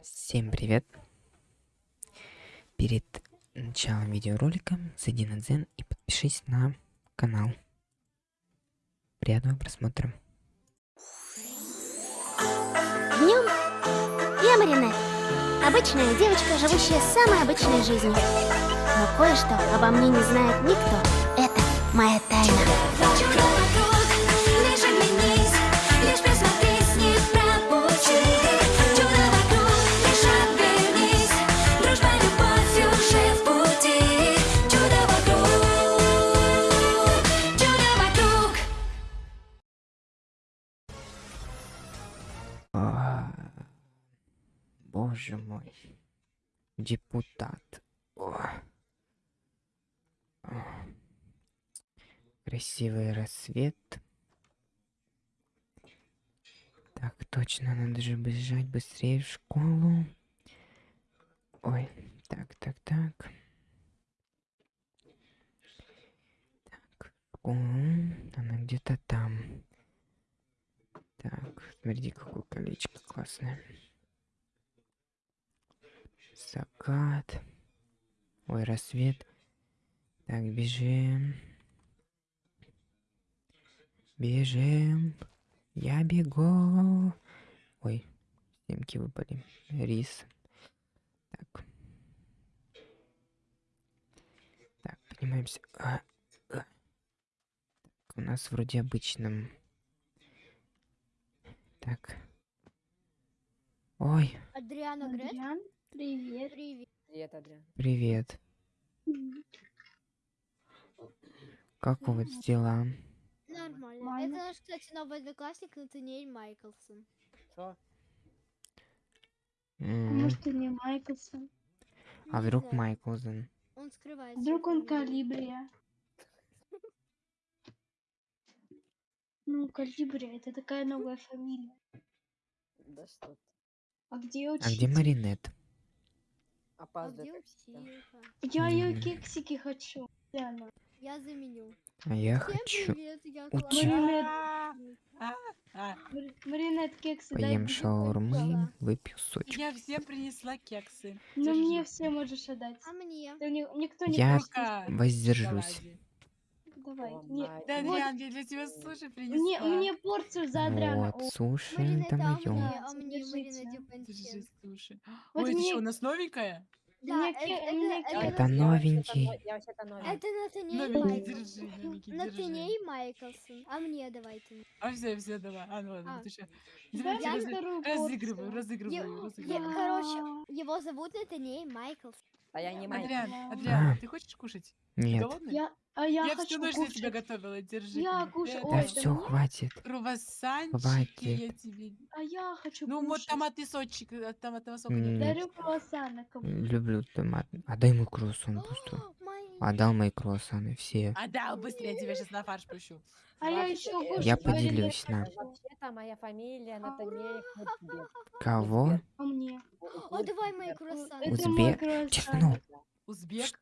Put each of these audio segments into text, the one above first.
Всем привет! Перед началом видеоролика зайди на Дзен и подпишись на канал. Приятного просмотра. Днем я Маринет. Обычная девочка, живущая самой обычной жизнью. Но кое-что обо мне не знает никто. Это моя тайна. Боже мой. Депутат. О. А. Красивый рассвет. Так, точно, надо же бежать быстрее в школу. Ой, так, так, так. Так, школа. Она где-то там. Так, смотрите, какое колечко классное. Закат. Ой, рассвет. Так, бежим. Бежим. Я бегу. Ой, снимки выпали. Рис. Так. Так, поднимаемся. А, а. Так, у нас вроде обычном. Так. Ой, Адриана Грет? Адриан, привет. Привет. Привет, Адриан. привет. Как у вас дела? Нормально. Нормально. Это наш, кстати, новый одноклассник Натаниэль Майклсон. Что? Может, ты не Майклсон? А Не вдруг знаю, Майклзен? Он скрывается. Вдруг он. Калибрия? Ну, Калибрия, это такая новая фамилия. Да что ты. А где А где Маринет? А Опаздывает. где всегда. училка? Я ее кексики хочу. Где? Я заменю. А я Всем хочу привет, я учи- Клара. Мари- Маринет кексы дай поем мне. шаурмы, выпью сочек. Я всем принесла кексы. Ну, мне все можешь отдать. А мне? Никто не Я воздержусь. Давай. О, Не-. Да, Вот. Адриан, я для тебя суши принесла. Мне, мне порцию за Адриана. Вот, суши, это а мне, а суши. Вот Ой, это что, у нас новенькая? Да, Мне это, это, мне это, новенький. но- Я вообще-то новенький. это Натаниэль Новенький, Майклсон. Натаниэль Майклсон. А мне давайте. А все, все, давай. А, ну ладно, А. ты что? Разыгрываю, порцию. разыгрываю, разыгрываю. короче, его зовут Натаниэль Майклсон. А я не маленький. Адриан. Адриан, ты хочешь кушать? Ты Нет, голодный? Я, а я, Я хочу всю ночь для кушать. тебя готовила, держи. Я кушаю- да все, мне? хватит. Круассанчики Хватит. я тебе... А я хочу Ну, вот кушать. томатный сочек, от томатного сока нет. Дарю круассаны кому Люблю томат. Отдай мой круассан просто. Отдал мои круассаны все. Отдал быстрее, я тебя сейчас на фарш пущу. А я еще э. Я поделюсь, на. Вообще-то моя фамилия Натаниэль Курцберг. Кого? А мне? О, давай мои круассаны. Это Узбек. Тишину. Узбек?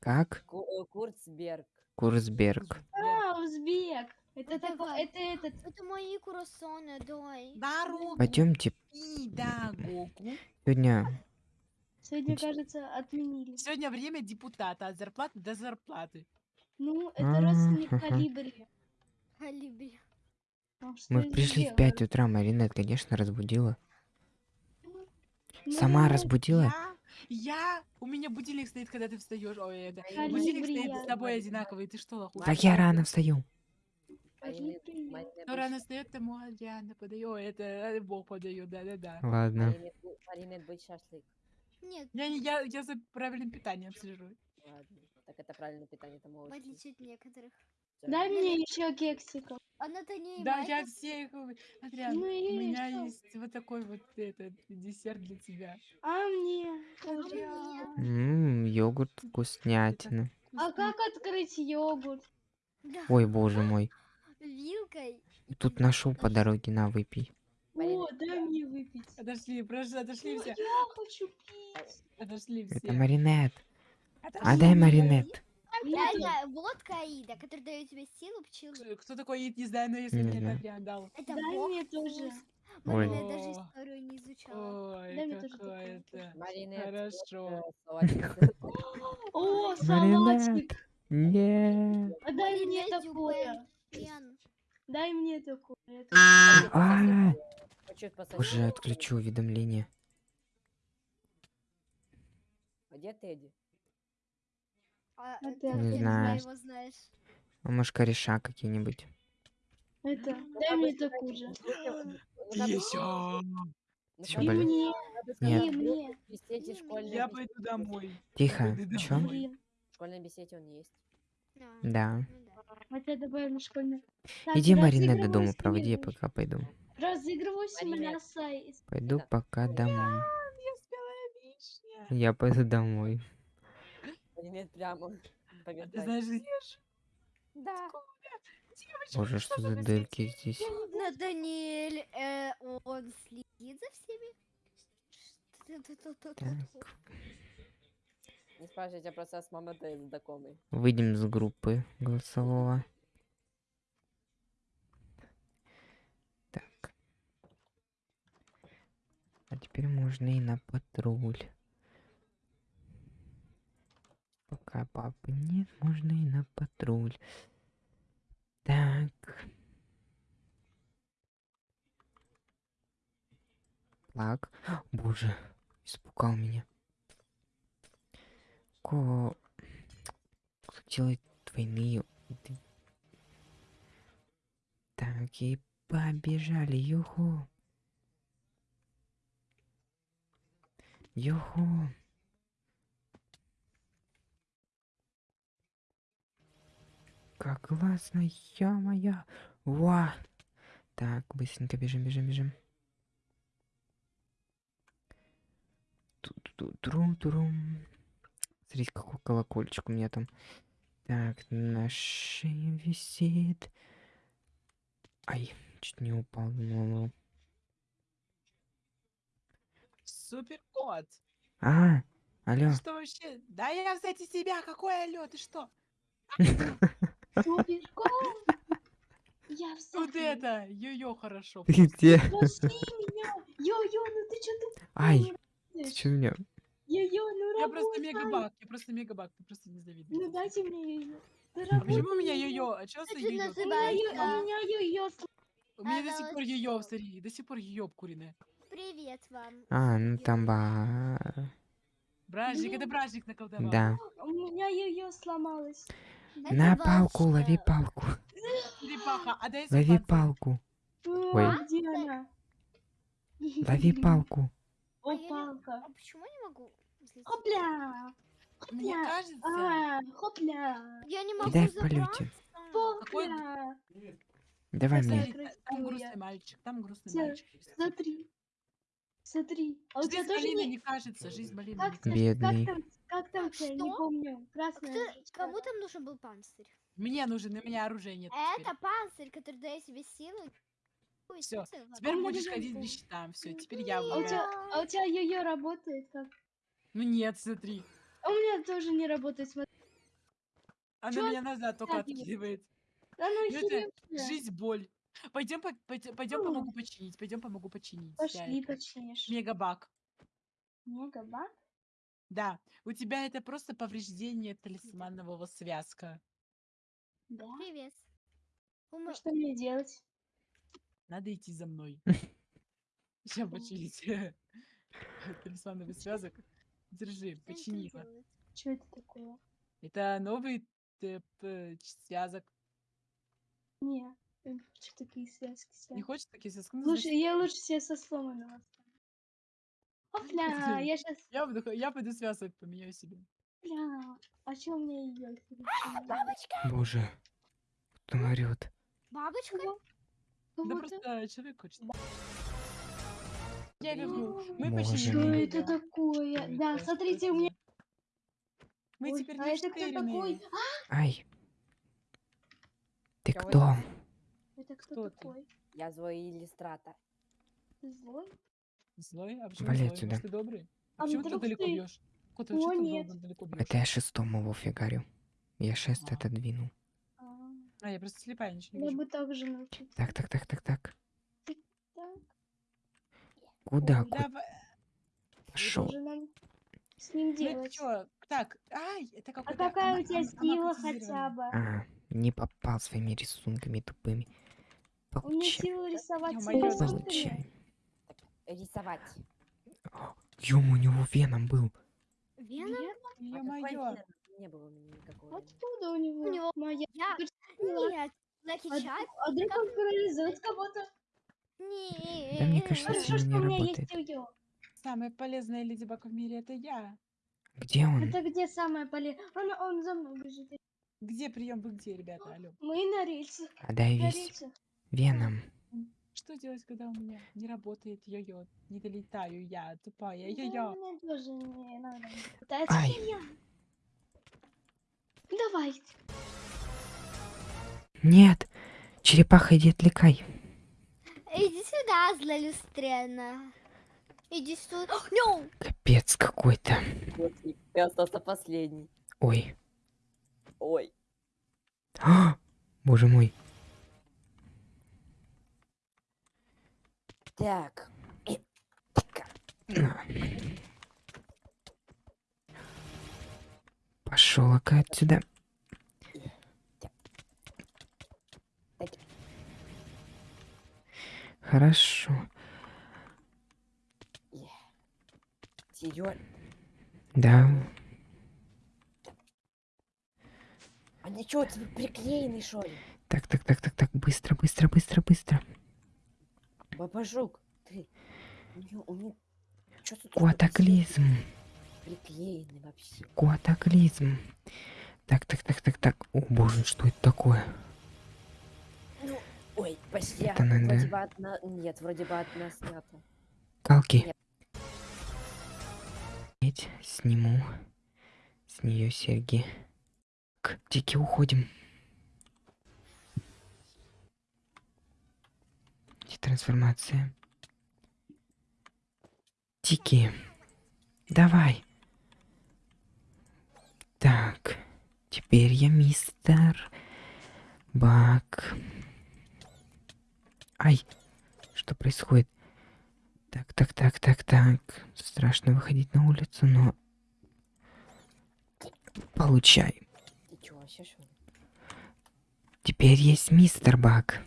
Как? Э, Курцберг. Курсберг. А, узбек. Это Ну, такой, это этот. Это мои круассаны, давай. Дару Пойдемте. педагогу. Сегодня Сегодня, кажется, отменили. Сегодня время депутата от зарплаты до зарплаты. Ну, это родственник Ага. Калибри. Калибри. А мы пришли в сделала? 5 утра, Маринет, конечно, разбудила. Ну, Сама разбудила? Я, я, у меня будильник стоит, когда ты встаешь. Ой, это, Калибри. будильник стоит с тобой одинаковый. Ты что, лоху? Так я рано встаю. Марина-. Марина Кто рано встает, тому Адриана подает. Ой, это э, Бог подает, да-да-да. Ладно. Марина Бу- Марина быть шашлык. Нет, Я, не- я, я за правильным питанием слежу. Ладно. Так это правильное питание, это в молочный. отличие от некоторых. Дай мне еще кексиков. А Натаниэль Да, я всех... э, Адриан, Ну у меня что? есть вот такой вот этот десерт для тебя. А мне? Ммм, йогурт вкуснятина. А как открыть йогурт? Ой, боже мой. вилкой. Тут нашел по дороге, на, выпей. О, дай мне выпить. Отошли, прошу, отошли все. я хочу пить. Отошли Это все. Маринет. Отошли. Отдай Маринет. Это водка Аида, которая дает тебе силу, пчелы. Кто такой Ид, не знаю, но если Не мне знаю. Адриан дал. Это Дай мне тоже. вкус. Ой. Марина даже историю не изучала. Дай Ой, мне тоже какое такое. это. Маринет, Хорошо. э. О, салатик. Нет. А дай мне такое. Дай мне такое. Уже отключу уведомления. А Где Тедди? А, Ну, э, ты ты Не знаю. его знаешь? А может кореша какие-нибудь? Это, дай мне такую же. Еще. Чё, И блин? мне, Нет. мне. Я пойду домой. Тихо. Чё? Блин, В школьной беседе он есть. А, Да. ну да. вот я добавим. Так, Иди, Марина, до дома проводи, я пока пойду. Разыгрываю Марина. симуляцию. Пойду пока домой. Я пойду домой. Маринет прямо. А ты знаешь, где Да. девочка? Боже, что за дырки здесь? На Даниэль, э, он следит за всеми? Так, Не спрашивайте просто с мамой знакомый. выйдем с группы голосового. Так. А теперь можно и на патруль. Пока папы нет, можно и на патруль. Так. Так. Боже, испугал меня. Ко... Кто делает двойные... Так, и побежали, юху. Юху. Как классно, ё-моё. Ва. Так, быстренько бежим, бежим, бежим. Ту-ту-трум-трум. Смотрите, какой колокольчик у меня там. Так, на шее висит. Ай, чуть не упал. Ну, Супер кот. А, алло. Что вообще? Да я, кстати, себя. Какой алло? Ты что? Я в Вот это. Йо-йо, хорошо. Ты где? Йо-йо, ну ты что Ай, ты чё меня? Йо-йо, ну Я просто мегабак. Я просто мегабак. Ты просто не завидуешь. Ну дайте мне йо-йо. А почему у меня йо-йо. А что за йо-йо? У меня йо-йо. У меня до сих пор йо-йо, смотри. До сих пор йо-йо обкуренное. Привет вам. А, ну там ба... Бражник, это Блин. бражник наколдовал. Да. У меня йо-йо сломалось. На палку, лови палку. А Лови сухпанцирь. палку. Ой. Лови палку. О, А палка. А почему я не могу? Хопля. Мне кажется, А, хопля. Я не могу Дай в полете. Хопля. Давай мне. там грустный мальчик, там грустный мальчик. Смотри. Смотри. А у тебя Жизнь тоже не... не кажется, жизнь ты- Бедный. как там, как там Так, тебя, не что? помню. Красная. Кто-. Кому там нужен был панцирь? Мне нужен, у меня оружия нет теперь. Это панцирь, который дает. Ой, Всё, смысл? Теперь будешь нужен ходить без щита, все, теперь я А у тебя, а у тебя йо-йо работает как? Ну нет, смотри. А у меня тоже не работает, смотри. Она Чё меня назад только откидывает. Да ну Ну это жизнь, боль. Пойдем, пойдем Ну. помогу починить, пойдем помогу починить. Пошли, это, починишь. Мегабак. Мегабак? Да, у тебя это просто повреждение талисманового связка. Да. Привет. А Ума- что мне делать? Надо идти за мной. Сейчас починить талисмановый связок. Держи, что это почини его. делает? Что это такое? Это новый э, связок. Не, что такие связки Не хочешь такие связки? Ну, Лучше, я лучше себе со сломанным Опля, я сейчас... Я, буду, я пойду связок поменяю себе. Бля, а что у меня идет? Боже. Кто орёт? Бабочка? Да просто человек хочет. Я люблю. Мы Боже починили. Что это такое? Да, смотрите, у меня... Мы Ой, теперь а не это кто такой? Ай. Ты кто? это? Кто, ты? такой? Я злой иллюстратор. Ты злой? Злой? А почему Вали злой? отсюда. Может, ты добрый? А А почему ты далеко ты- бьешь? Кот, а О, нет. далеко бьешь? Это я шестому фигарю. Я шест А. отодвинул. А, А, я просто слепая, ничего не Я вижу. бы так же научиться. Так, так, так, так, так. Так. Куда? Ой, Куда Давай. пошел? С ним Ну делать? чё? Так, ай, это А какой-то какая ама- у тебя сила хотя бы? А, не попал своими рисунками тупыми. У меня Получай. сила рисовать Ё-моё, сила да. рисунками. Получай. Рисовать. Ёма, у него веном был. Веном? А Ё-моё. веном? Не было у меня никакого. Откуда у него? У него- моя Я... Нет. Лаки А, а вдруг он парализует кого-то? Нет. Да мне кажется, Хорошо, что не у меня работает. есть йо Самая полезная леди Баг в мире это я. Где он? Это где самое полезное? Он, он за мной бежит. Где прием, вы где, ребята? Алло. Мы на рельсах. А дай весь веном. Что делать, когда у меня не работает йо-йо? Не долетаю я, тупая Да, йо-йо. мне тоже не надо. Да это Ай. я. Давай. Нет! Черепаха, иди отвлекай. Иди сюда, злолюстрена. Иди сюда. No! Капец какой-то. Вот, ты остался последний. Ой. Ой. А! Боже мой. Так. И- Пошел-ка отсюда. Хорошо. Да. Они что, тебе приклеены, что ли? Так, так, так, так, так. Быстро, быстро, быстро, быстро. Бабажук, ты. У него, у тут Куатаклизм. Приклеены вообще. Куатаклизм. Так, так, так, так, так. О боже, что это такое? Ну, ой, почти. Это надо- Вроде бы одна... Нет, вроде бы одна снята. Калки. Нет. Сниму с нее серьги. К Тики уходим. Трансформация. Тики. Давай. Так. Теперь я мистер Бак. Ай. Что происходит? Так, так, так, так, так. Страшно выходить на улицу, но... Получай. Теперь есть мистер Бак.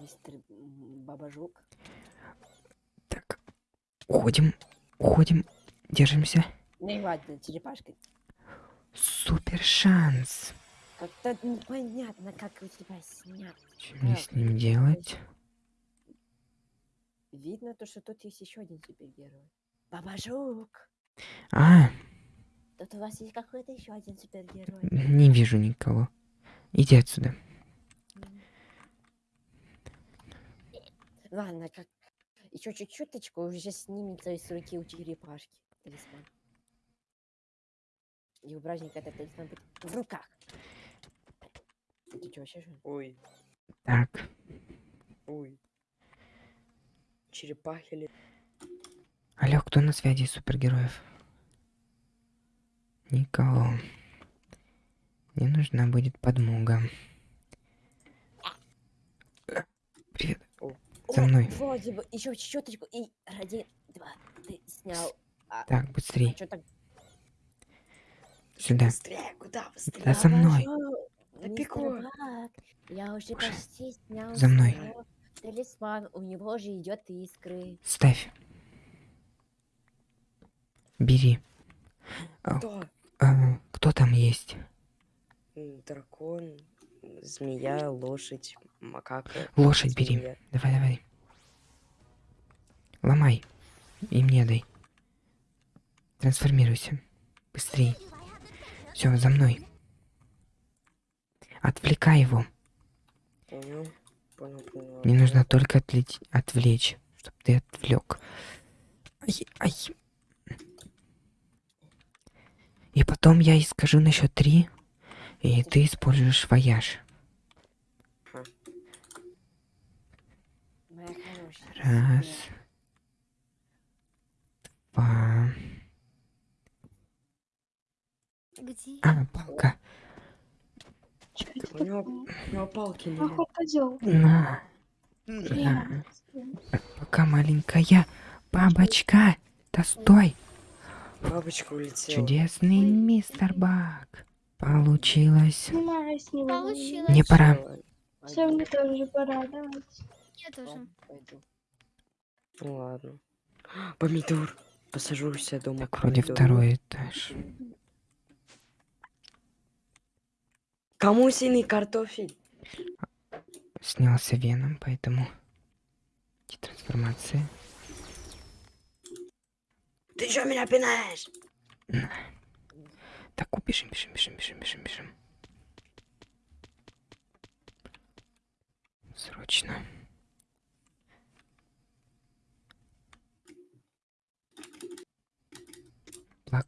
Мистер м, Бабажук? Так. Уходим. Уходим. Держимся. Ну и ладно, черепашка. Супер шанс. Как-то непонятно, как у тебя снят. Что мне с ним делать? Видно то, что тут есть еще один супергерой. Бабажук! А, Тут у вас есть какой-то еще один супергерой. не вижу никого. Иди отсюда. Ладно, как... Еще чуть-чуточку уже снимется с руки у черепашки. Талисман. И у праздника этот талисман будет в руках. Ты чё, вообще же? Ой, Так. ой. Черепахи ли? Алло, кто на связи из супергероев? Никого. Мне нужна будет подмога. Э, Привет. За О, мной. Вроде бы еще чуть-чуточку. И один, два, ты снял. А, Так, быстрей. что так? Сюда. Быстрее, куда быстрее? Да за мной. Напеку. Я уже Уже. почти снял За мной. талисман. У него же идет искры. Ставь. Бери. Кто? А, кто там есть? Дракон, змея, лошадь, макака. Лошадь бери. змея. Давай, давай. Ломай. И мне дай. Трансформируйся. Быстрей. Все, за мной. Отвлекай его. Понял, понял, понял. Мне нужно только отлить, отвлечь, чтобы ты отвлек. Ай, ай. И потом я и скажу на счет три, и ты используешь вояж. Моя хорошая. Раз. Два. Где? А, палка. У него, такое? у него палки не Ах, он козел. На. Пока маленькая. Бабочка! Да стой! Бабочка улетела. Чудесный мистер Бак. Получилось. Него. Получилось. Мне пора. Все, мне тоже пора, давайте. Я тоже. Пойду. Ну ладно. Помидор. Посажу себя дома Так, вроде помидор. второй этаж. Кому синий картофель? Снялся веном, поэтому... Трансформация. Ты что меня пинаешь? Так, бежим, бежим, бежим, бежим, бежим, бежим. Срочно.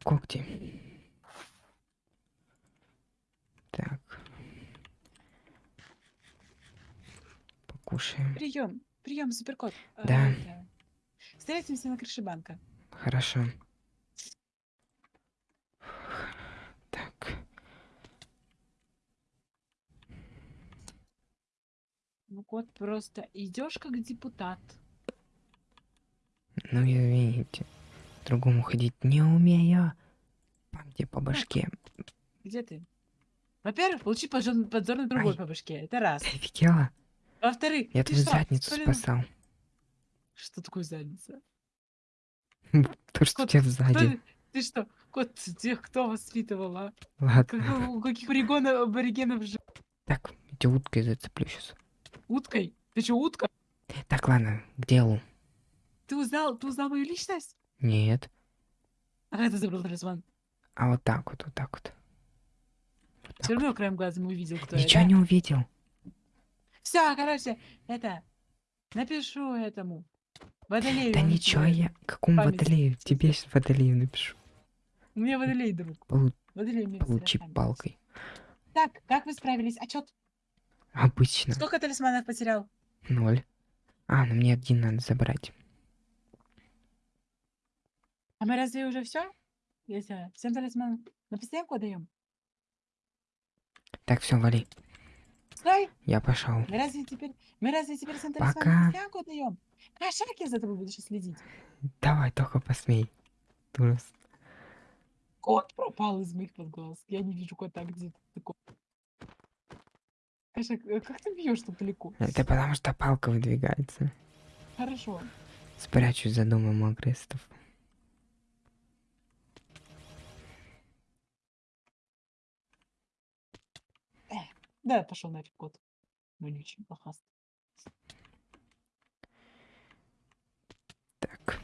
Когти. Так. Покушаем. Прием, прием, суперкот. Да. Встретимся на крыше банка. Хорошо. Так. Ну, кот, просто идешь как депутат. Ну, и видите, другому ходить не умею. Пам тебе по башке. Где ты? Во-первых, получи подзор, на другой Ай. по башке. Это раз. Ты офигела? Во-вторых, Я твою что, задницу спалил- спасал. Что такое задница? То, что тебя сзади. ты? Что? Кот, тех, кто воспитывал, а? Ладно. Как- у каких аборигенов, аборигенов жил? Так, я тебя уткой зацеплю сейчас. Уткой? Ты что, утка? Так, ладно, к делу. Ты узнал, ты узнал мою личность? Нет. А как ты забрал талисман? А вот так вот, вот так вот. Вот так Все равно краем глаза увидел, кто вот. Ничего не увидел. Все, короче, это... Напишу этому. Водолею. Да ничего, я... Какому память водолею? Тебе сейчас водолею напишу. У меня водолей, друг. Полу- Водолей мне Получи палкой. Так, как вы справились? Отчет. Обычно. Сколько талисманов потерял? Ноль. А, ну мне один надо забрать. А мы разве уже все? Если всем талисманов на постоянку даем? Так, все, вали. Стой! Я пошел. Мы разве теперь, мы разве теперь всем Пока. талисманов на постоянку даем? Кошак я за тобой буду сейчас следить. Давай, только посмей. Турус. Кот пропал из моих под глаз. Я не вижу кота где-то. такой. Кошак, э, как ты бьешь так далеко? Это потому что палка выдвигается. Хорошо. Спрячусь за домом агрессоров. Да, пошел нафиг кот. Вонючий, лохастый. Так.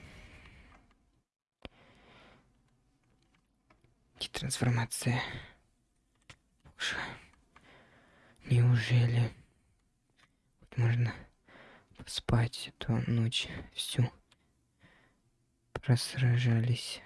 Трансформация. Боже. Неужели хоть можно поспать эту ночь всю? Просражались.